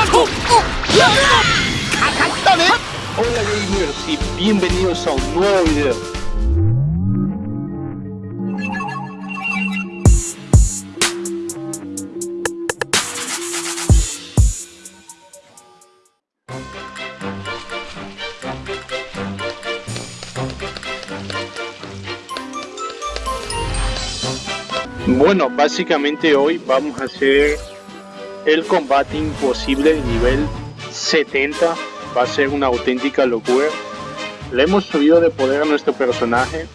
Hola gamers y bienvenidos a un nuevo video. Bueno, básicamente hoy vamos a hacer el combate imposible nivel 70 va a ser una auténtica locura. Le hemos subido de poder a nuestro personaje.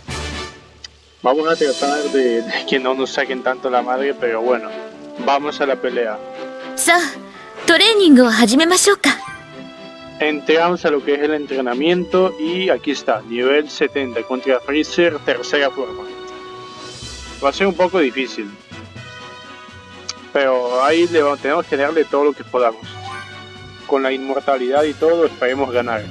Vamos a tratar de, que no nos saquen tanto la madre, pero bueno, vamos a la pelea. Entramos a lo que es el entrenamiento y aquí está, nivel 70 contra Freezer, tercera forma. Va a ser un poco difícil, pero ahí le, tenemos que darle todo lo que podamos. Con la inmortalidad y todo esperemos ganar.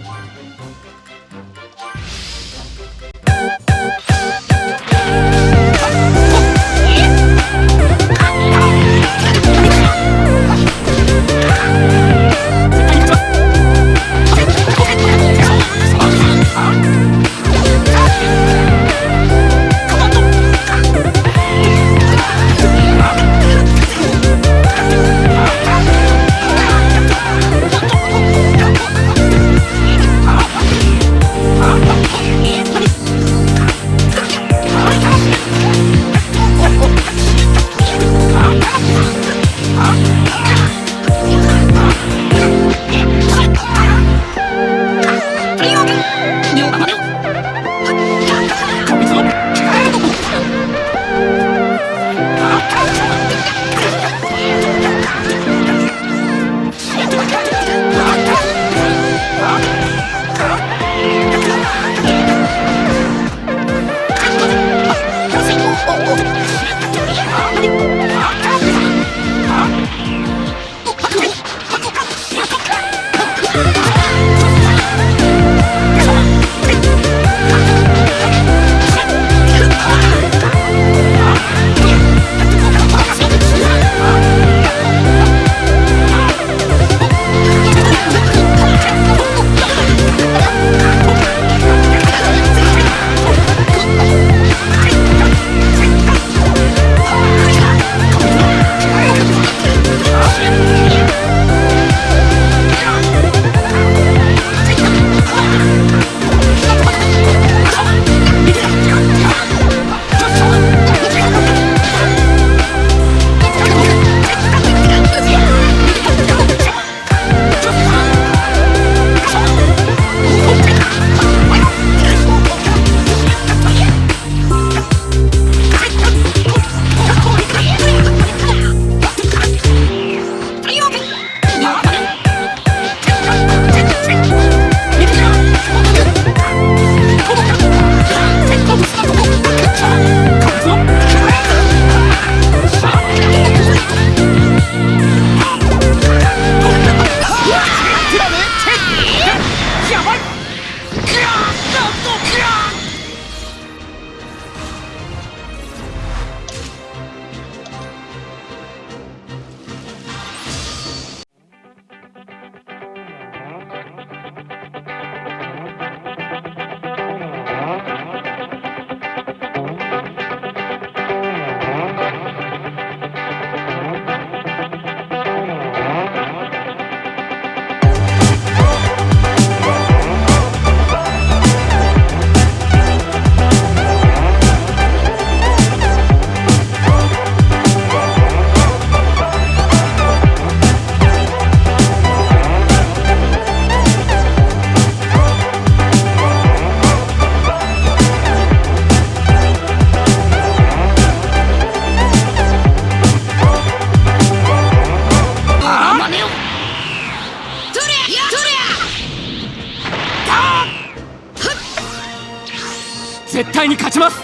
絶対に勝ちます。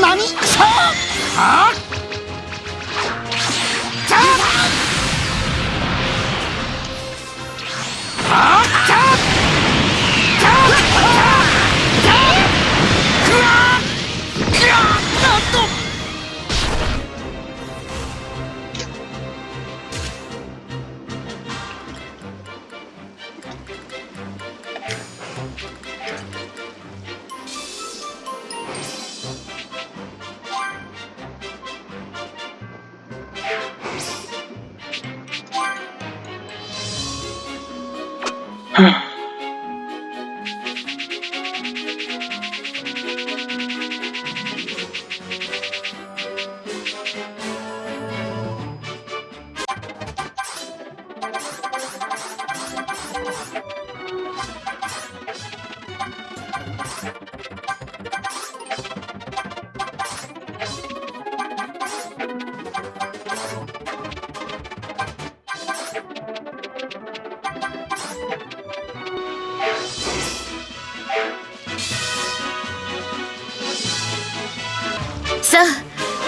何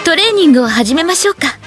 トレーニングを始めましょうか「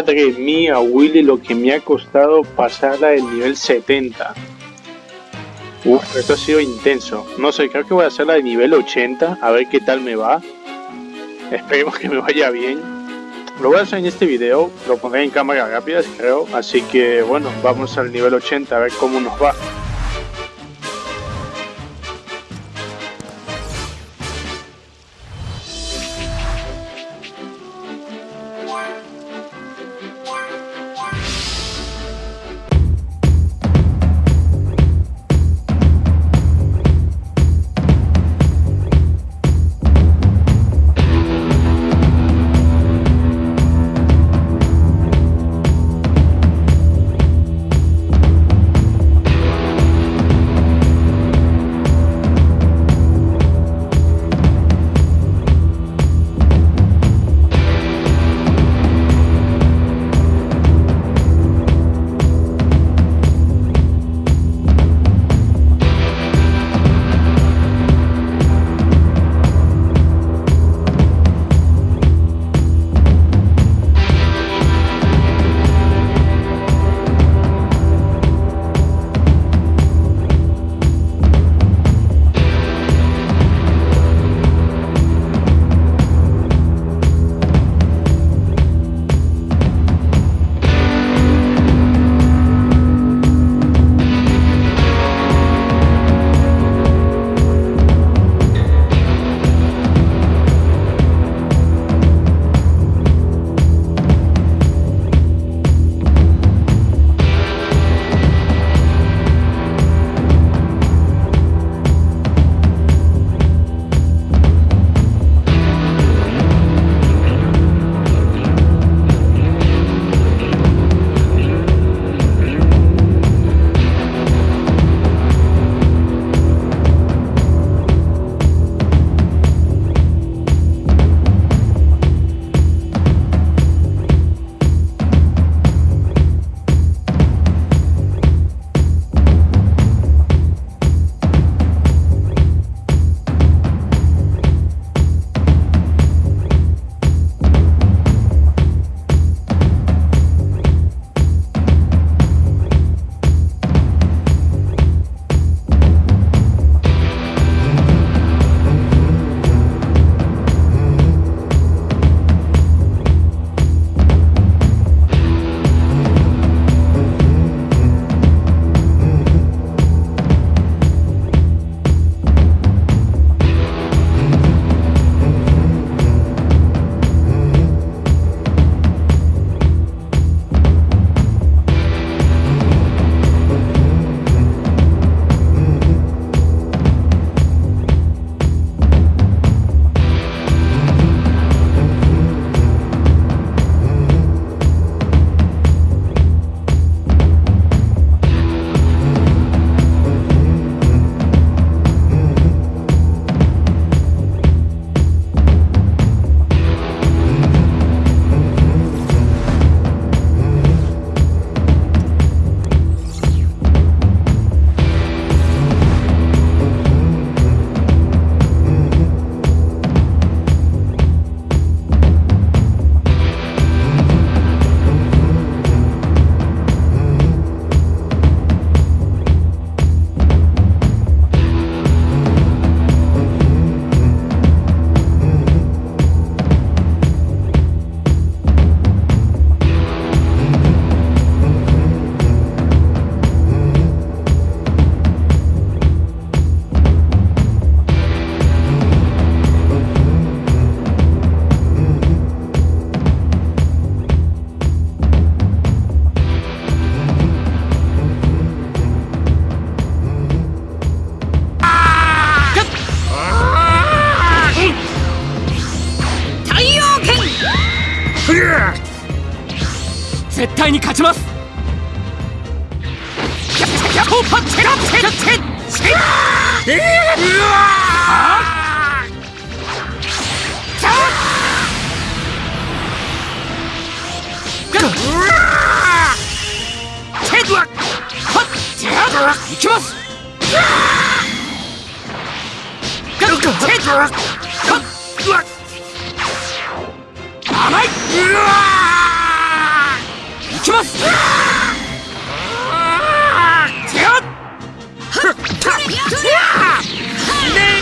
Madre mía, Willy, lo que me ha costado pasarla del nivel 70. Uf, esto ha sido intenso. No sé, creo que voy a hacerla de nivel 80, a ver qué tal me va. Esperemos que me vaya bien. Lo voy a hacer en este video, lo pondré en cámara rápida, creo. Así que bueno, vamos al nivel 80 a ver cómo nos va. いきます。甘いいきます。手をね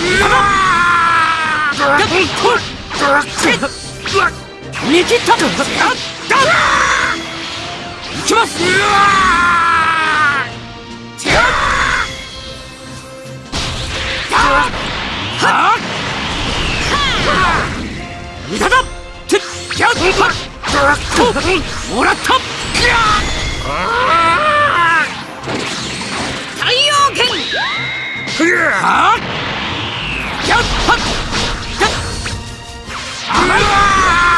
っ。見切ったとっきます。うわ。もらっ。た太陽剣はやっ。はっ。あ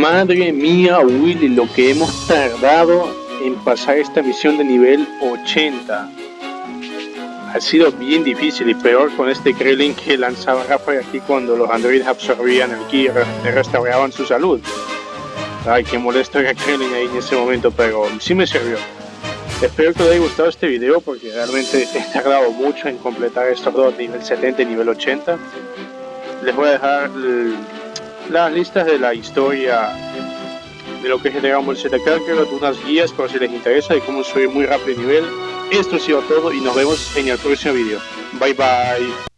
Madre mía, Willy, lo que hemos tardado en pasar esta misión de nivel 80. Ha sido bien difícil y peor con este Krillin que lanzaba Rafael aquí cuando los androides absorbían el ki y re- restauraban su salud. Ay, qué molesto era Krillin ahí en ese momento, pero sí me sirvió. Espero que les haya gustado este video porque realmente he tardado mucho en completar estos dos, nivel 70 y nivel 80. Les voy a dejar las listas de la historia de lo que es el Dragon Ball Z Kakarot, unas guías por si les interesa de cómo subir muy rápido de nivel. Esto ha sido todo y nos vemos en el próximo video. Bye bye.